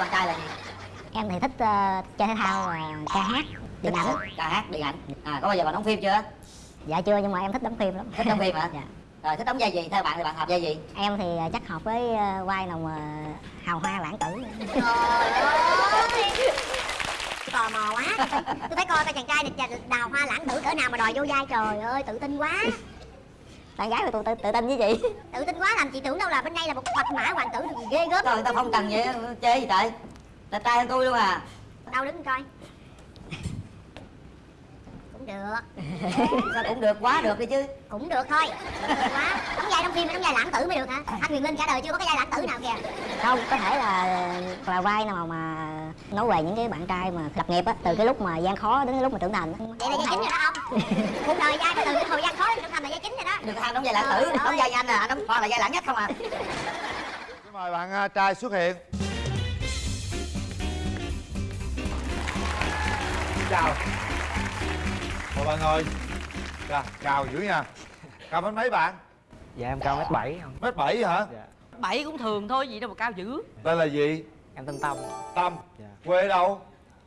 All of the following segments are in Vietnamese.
bạn trai là gì? Em thì thích ờ, chơi thể thao và ca hát điện ảnh. ca hát điện ảnh. À có bao giờ bạn đóng phim chưa? Dạ chưa nhưng mà em thích đóng phim lắm. Thích đóng phim hả? Dạ. Rồi thích đóng vai gì? Theo bạn thì bạn hợp vai gì? Em thì ờ, chắc hợp với ờ, vai nào mà hào hoa lãng tử. Trời ơi Tò mò quá. Tôi phải coi coi chàng trai này đào hoa lãng tử cỡ nào mà đòi vô vai Trời ơi tự tin quá bạn gái mà tôi tự, tự tin với chị Tự tin quá làm chị tưởng đâu là bên đây là một bạch mã hoàng tử gì ghê gớm. Rồi người ta không cần vậy chơi gì trời. Đẹp trai hơn tôi luôn à. Đâu đứng coi. Cũng được. Sao cũng được quá được đi chứ. Cũng được thôi. Được quá. Đóng vai trong phim đóng vai lãng tử mới được hả? Anh Huyền Linh cả đời chưa có cái vai lãng tử nào kìa. Không có thể là là vai nào mà nói về những cái bạn trai mà lập nghiệp á từ cái lúc mà gian khó đến cái lúc mà trưởng thành Vậy là vai chính rồi đó ông. Cuộc đời vai từ cái thời gian khó đến trưởng thành là vai chính rồi đó được anh đóng vai lãng tử đóng ơi. vai anh à anh đóng toàn là vai lãng nhất không à. Xin mời bạn à, trai xuất hiện. Xin chào. Mời bạn ngồi Dạ, chào dữ nha. Cao mét mấy bạn? Dạ em cao mét bảy không? Mét bảy hả? Dạ. Bảy cũng thường thôi gì đâu mà cao dữ. Tên là gì? Em tên Tâm. Tâm. Dạ. Quê ở đâu?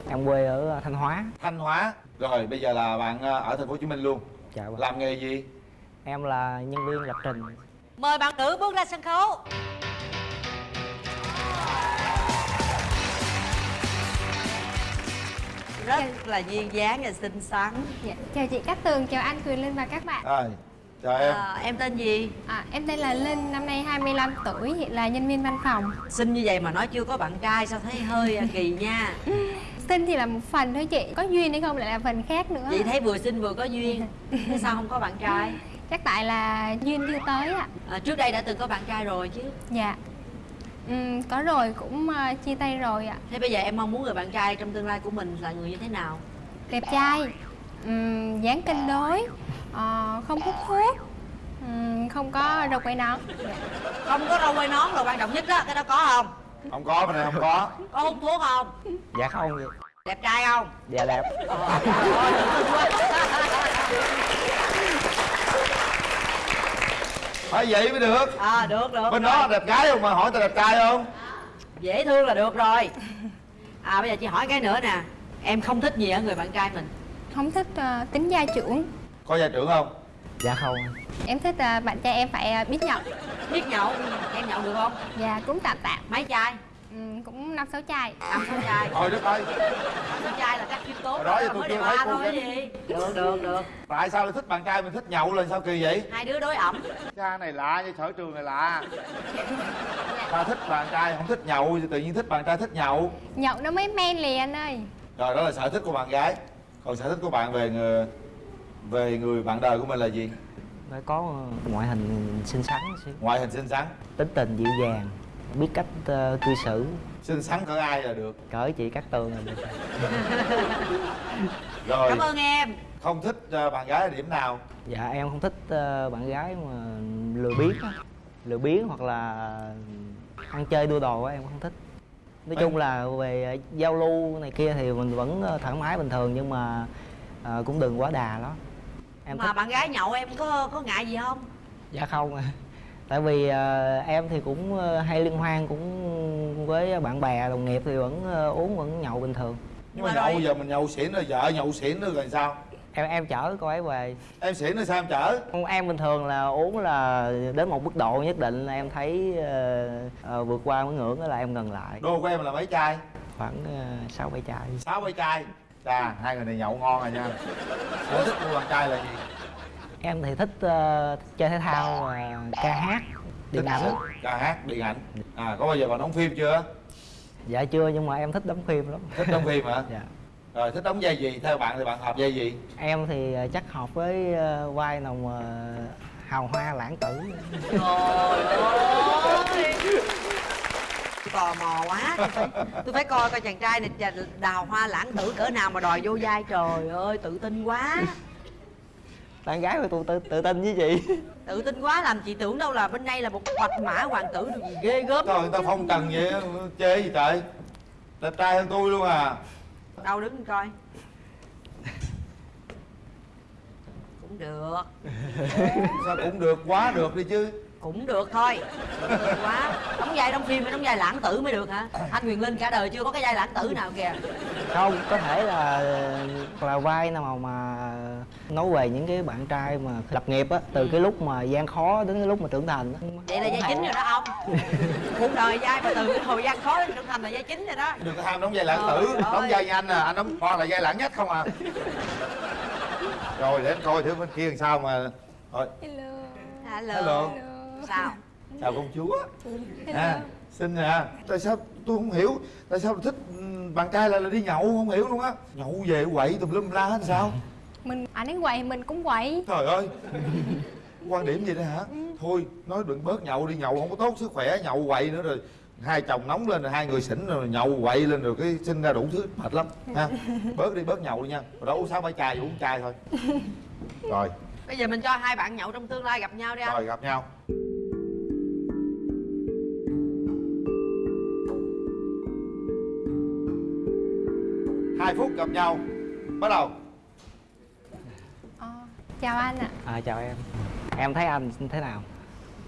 Em quê ở ờ, Thanh Hóa. Thanh Hóa. Rồi bây giờ là bạn à, ở thành phố Hồ Chí Minh luôn. Dạ vâng. Làm nghề gì? Em là nhân viên lập trình. Mời bạn nữ bước ra sân khấu. Rất là duyên dáng và xinh xắn. Dạ, chào chị Cát Tường, chào anh Quyền Linh và các bạn. Rồi Chào em. À, em tên gì? À, Em tên là Linh, năm nay 25 tuổi, hiện là nhân viên văn phòng. Xinh như vậy mà nói chưa có bạn trai sao thấy hơi à, kỳ nha. Sinh thì là một phần thôi chị, có duyên hay không lại là phần khác nữa. Chị thấy vừa xinh vừa có duyên. Thế sao không có bạn trai Chắc tại là duyên chưa tới ạ. À, trước đây đã từng có bạn trai rồi chứ? Dạ. Ừm, Có rồi, cũng ờ, chia tay rồi ạ. Thế bây giờ em mong muốn người bạn trai trong tương lai của mình là người như thế nào? Đẹp trai, ừm, dáng cân đối, ờ, không hút thuốc. Ừm, Không có râu quay nón. Không có râu quay nón là quan trọng nhất đó cái đó có không? Không có, này không có. Có hút thuốc không? Dạ không. Đẹp trai không? Dạ đẹp. Ờ, trời ơi, tự tin quá. Phải vậy mới được. À được được Bên rồi. đó đẹp gái không? Mà hỏi tao đẹp trai không? dễ thương là được rồi. À bây giờ chị hỏi cái nữa nè. Em không thích gì ở người bạn trai mình? Không thích ờ, tính gia trưởng. Có gia trưởng không? Dạ không. Em thích ờ, bạn trai em phải ờ, biết nhậu. Biết nhậu? Em nhậu được không? Dạ, cũng tạm tạm mấy chai Ừm, Cũng năm sáu chai. Năm sáu chai. Thôi đất ơi. năm sáu chai là cách khiêm tốn đó giờ tôi chưa điều thấy ba cô thôi cái- gì. Được được được. Tại sao lại thích bạn trai mình thích nhậu là sao kỳ vậy? hai đứa đối ẩm. Cha này lạ với sở trường này lạ. Ta thích bạn trai không thích nhậu thì tự nhiên thích bạn trai thích nhậu. Nhậu nó mới men liền anh ơi. Rồi đó là sở thích của bạn gái. Còn sở thích của bạn về người về người bạn đời của mình là gì? Phải có ngoại hình xinh xắn xíu Ngoại hình xinh xắn. Tính tình dịu dàng Biết cách ờ, cư xử. Xinh xắn cỡ ai là được? Cỡ chị Cát Tường là được Rồi. Cảm ơn em. Không thích ờ, bạn gái ở điểm nào? Dạ em không thích ờ, bạn gái mà lừa biếng á. Lừa biếng hoặc là ăn chơi đua đồ á em không thích. Nói chung là về giao lưu này kia thì mình vẫn thoải mái bình thường nhưng mà ờ, cũng đừng quá đà đó Em mà thích bạn gái nhậu em có có ngại gì không? Dạ không à. Tại vì ờ, em thì cũng ờ, hay liên hoan cũng với bạn bè đồng nghiệp thì vẫn ờ, uống vẫn nhậu bình thường Nhưng mà mà nhậu giờ mình nhậu xỉn rồi vợ nhậu xỉn rồi sao? Em em chở cô ấy về Em xỉn rồi sao em chở? Em bình thường là uống là đến một mức độ nhất định là em thấy ờ, ờ, vượt qua cái ngưỡng đó là em ngừng lại Đô của em là mấy chai? Khoảng sáu bảy chai sáu bảy chai Chà, hai người này nhậu ngon rồi nha Sở thích của bạn trai là gì? Em thì thích ờ, chơi thể thao và ca hát điện ảnh. Ca hát, điện ảnh. À, có bao giờ bạn đóng phim chưa? Dạ chưa nhưng mà em thích đóng phim lắm. Thích đóng phim hả? Dạ. Rồi, thích đóng vai gì? Theo bạn thì bạn hợp vai gì? Em thì ờ, chắc hợp với ờ, vai nào mà hào hoa lãng tử. Trời ơi! Tò mò quá. Tôi phải, tôi phải coi coi chàng trai này đào hoa lãng tử cỡ nào mà đòi vô vai. Trời ơi tự tin quá Bạn gái của tôi tự, tự tin với chị tự tin quá làm chị tưởng đâu là bên đây là một bạch mã hoàng tử được gì ghê gớm. Trời, người ta phong trần vậy, chê gì trời. Đẹp trai hơn tôi luôn à. Đâu đứng coi. Cũng được. Sao cũng được, quá được đi chứ cũng được thôi. Quá. Đóng vai đóng phim phải đóng vai lãng tử mới được hả? Anh Quyền Linh cả đời chưa có cái vai lãng tử nào kìa. Không có thể là là vai nào mà, mà nói về những cái bạn trai mà lập nghiệp á từ cái lúc mà gian khó đến cái lúc mà trưởng thành á. Vậy là vai chính rồi đó ông. Cuộc đời vai mà từ cái hồi gian khó đến trưởng thành là vai chính rồi đó. Đừng có ham đóng vai lãng tử. Đóng vai như anh à anh đóng toàn là vai lãng nhất không à? Rồi để anh coi thử bên kia làm sao mà rồi. Hello. Hello, Hello. Sao? Chào công chúa? À xinh à. Tại sao tôi không hiểu? Tại sao thích ừ, bạn trai lại là đi nhậu không hiểu luôn á? Nhậu về quậy tùm lum la hết sao? Mình anh ấy quậy mình cũng quậy. Trời ơi. Quan điểm gì đó hả? Thôi nói đừng bớt nhậu đi nhậu không có tốt sức khỏe nhậu quậy nữa rồi hai chồng nóng lên rồi hai người xỉn rồi nhậu quậy lên rồi cái sinh ra đủ thứ mệt lắm ha. Bớt đi bớt nhậu đi nha. Rồi đó uống sáu bảy chai uống chai thôi. Rồi bây giờ mình cho hai bạn nhậu trong tương lai gặp nhau đi anh. Rồi gặp nhau. Hai phút gặp nhau. Bắt đầu. Ờ, chào anh ạ. À chào em. Em thấy anh thế nào?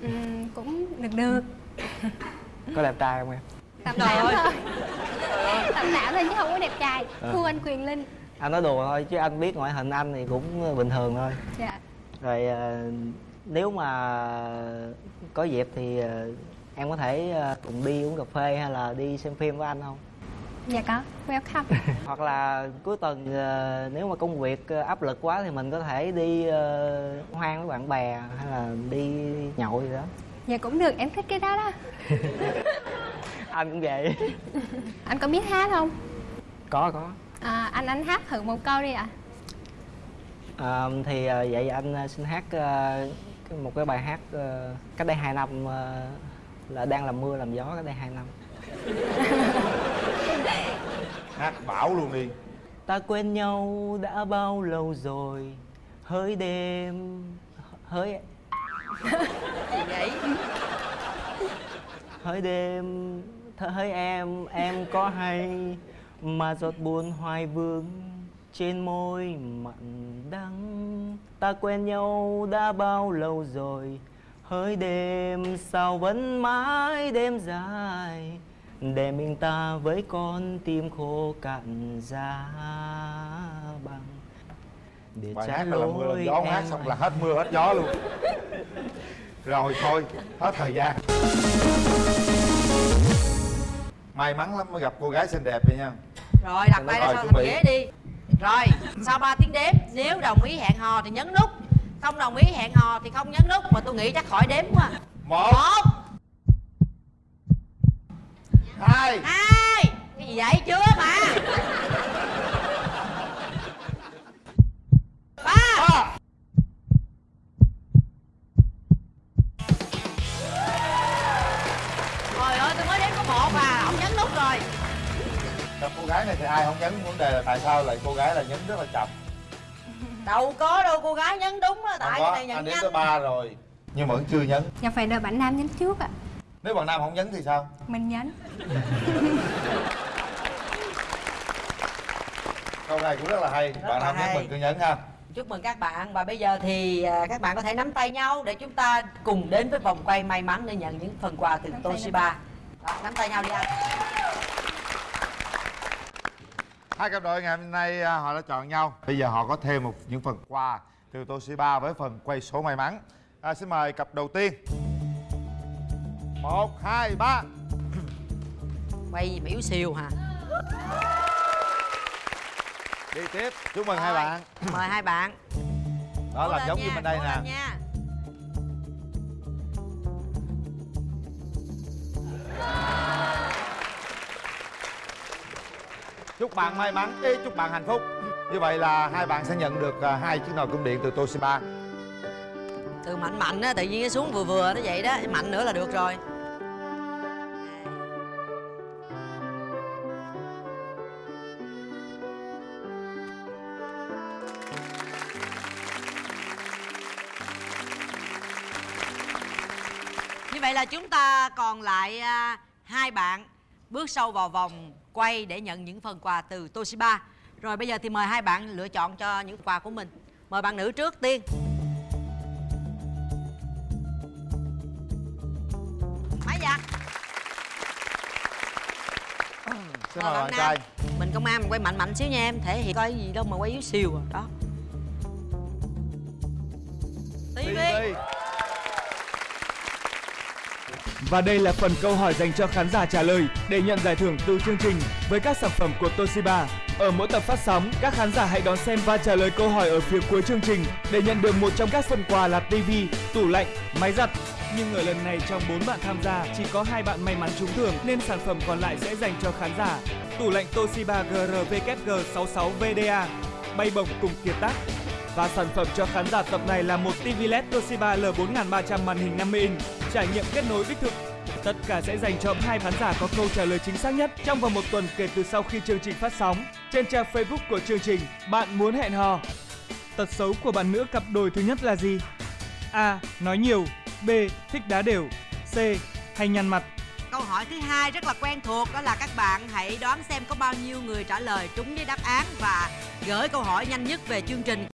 Ừm, cũng được được. Có đẹp trai không em? Tạm Trời tạm ơi. thôi tạm tạm thôi chứ không có đẹp trai. Ờ. thua anh quyền linh. Anh nói đùa thôi chứ anh biết ngoại hình anh thì cũng bình thường thôi. Dạ rồi ờ, nếu mà có dịp thì ờ, em có thể ờ, cùng đi uống cà phê hay là đi xem phim với anh không? Dạ có welcome. Hoặc là cuối tuần nếu mà công việc áp lực quá thì mình có thể đi hoang với bạn bè hay là đi nhậu gì đó. Dạ cũng được em thích cái đó đó. Anh cũng vậy. Anh có biết hát không? Có có. À, anh anh hát thử một câu đi ạ Ờ, thì ờ, vậy anh ờ, xin hát một cái bài hát cách đây 2 năm là đang làm mưa làm gió cách đây 2 năm. Hát bảo luôn đi. Ta quen nhau đã bao lâu rồi? Hỡi đêm hỡi gì vậy? Hỡi đêm hỡi em em có hay? Mà giọt buồn hoài vương trên môi mặn đắng. Ta quen nhau đã bao lâu rồi? Hỡi đêm sao vẫn mãi đêm dài? Để mình ta với con tim khô cạn giá băng để bài trả hát là mưa lỗi gió hát xong là hết mưa hết gió luôn. Rồi thôi hết thời gian. May mắn lắm mới gặp cô gái xinh đẹp vậy nha. Rồi đặt tay ra sau thành ghế đi rồi sau 3 tiếng đếm nếu đồng ý hẹn hò thì nhấn nút. Không đồng ý hẹn hò thì không nhấn nút mà tôi nghĩ chắc khỏi đếm quá. Một. Một. Hai. Hai. Cái gì vậy? Chưa mà. Ba. Ba. Trời ơi tôi mới đếm có một à ông nhấn nút rồi gặp cô gái này thì ai không nhấn vấn đề là tại sao lại cô gái là nhấn rất là chậm? Đâu có đâu cô gái nhấn đúng á tại có cái này anh nhận đếm tới nhanh ba rồi nhưng mà vẫn chưa nhấn dạ phải đợi bạn nam nhấn trước ạ. Nếu bạn nam không nhấn thì sao? Mình nhấn câu này cũng rất là hay bạn là nam nhấn mình cứ nhấn ha. Chúc mừng các bạn và bây giờ thì à, các bạn có thể nắm tay nhau để chúng ta cùng đến với vòng quay may mắn để nhận những phần quà từ Toshiba. Đó, nắm tay nhau đi anh hai cặp đôi ngày hôm nay à, họ đã chọn nhau. Bây giờ họ có thêm một những phần quà từ Toshiba với phần quay số may mắn. À, xin mời cặp đầu tiên. Một hai ba. Quay gì mà yếu xìu hả? Đi tiếp. Chúc mừng hai Rồi, bạn. mời hai bạn. Đó Cố làm giống như bên đây nè. nha. Chúc bạn may mắn ý, chúc bạn hạnh phúc. Như vậy là hai bạn sẽ nhận được à, hai chiếc nồi cơm điện từ Toshiba. Từ mạnh mạnh á tự nhiên nó xuống vừa vừa nó vậy đó mạnh nữa là được rồi. Như vậy là chúng ta còn lại à, hai bạn bước sâu vào vòng quay để nhận những phần quà từ Toshiba. Rồi bây giờ thì mời hai bạn lựa chọn cho những quà của mình. Mời bạn nữ trước tiên. Máy giặt. Xin mời bạn trai Mình công an mình quay mạnh mạnh xíu nha em. Thể hiện coi gì đâu mà quay yếu xìu à. Đó. TV, TV. Và đây là phần câu hỏi dành cho khán giả trả lời để nhận giải thưởng từ chương trình với các sản phẩm của Toshiba. Ở mỗi tập phát sóng, các khán giả hãy đón xem và trả lời câu hỏi ở phía cuối chương trình để nhận được một trong các phần quà là TV, tủ lạnh, máy giặt. Nhưng ở lần này trong 4 bạn tham gia, chỉ có hai bạn may mắn trúng thưởng nên sản phẩm còn lại sẽ dành cho khán giả. Tủ lạnh Toshiba GRVKG66 VDA bay bổng cùng kiệt tác và sản phẩm cho khán giả tập này là một TV LED Toshiba L4300 màn hình 50 inch, trải nghiệm kết nối đích thực. Tất cả sẽ dành cho hai khán giả có câu trả lời chính xác nhất trong vòng một tuần kể từ sau khi chương trình phát sóng. Trên trang Facebook của chương trình, bạn muốn hẹn hò. Tật xấu của bạn nữ cặp đôi thứ nhất là gì? A. Nói nhiều B. Thích đá đều C. Hay nhăn mặt câu hỏi thứ hai rất là quen thuộc đó là các bạn hãy đoán xem có bao nhiêu người trả lời trúng với đáp án và gửi câu hỏi nhanh nhất về chương trình